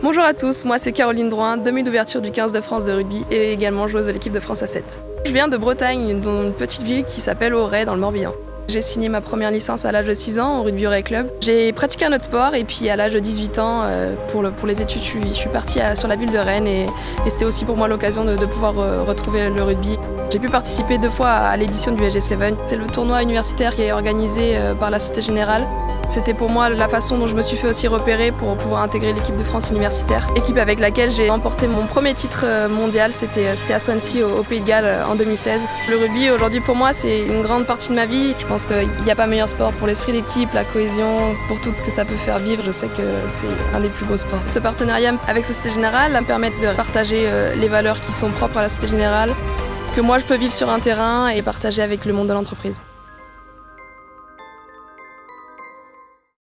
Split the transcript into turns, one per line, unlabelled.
Bonjour à tous, moi c'est Caroline Drouin, demi d'ouverture du 15 de France de rugby et également joueuse de l'équipe de France à 7. Je viens de Bretagne, d'une petite ville qui s'appelle Auray dans le Morbihan. J'ai signé ma première licence à l'âge de 6 ans au rugby Auray Club. J'ai pratiqué un autre sport et puis à l'âge de 18 ans, euh, pour, les études, je suis, je suis partie sur la ville de Rennes et, et c'était aussi pour moi l'occasion de, de, pouvoir euh, retrouver le rugby. J'ai pu participer deux fois à l'édition du SG7. C'est le tournoi universitaire qui est organisé euh, par la Société Générale. C'était pour moi la façon dont je me suis fait aussi repérer pour pouvoir intégrer l'équipe de France universitaire. Équipe avec laquelle j'ai remporté mon premier titre euh, mondial, c'était euh, à Swansea au, Pays de Galles euh, en 2016. Le rugby aujourd'hui pour moi c'est une grande partie de ma vie. Je pense qu'il n'y a pas meilleur sport pour l'esprit d'équipe, la cohésion, pour tout ce que ça peut faire vivre. Je sais que c'est un des plus beaux sports. Ce partenariat avec Société Générale me permettre de partager les valeurs qui sont propres à la Société Générale, que moi je peux vivre sur un terrain et partager avec le monde de l'entreprise.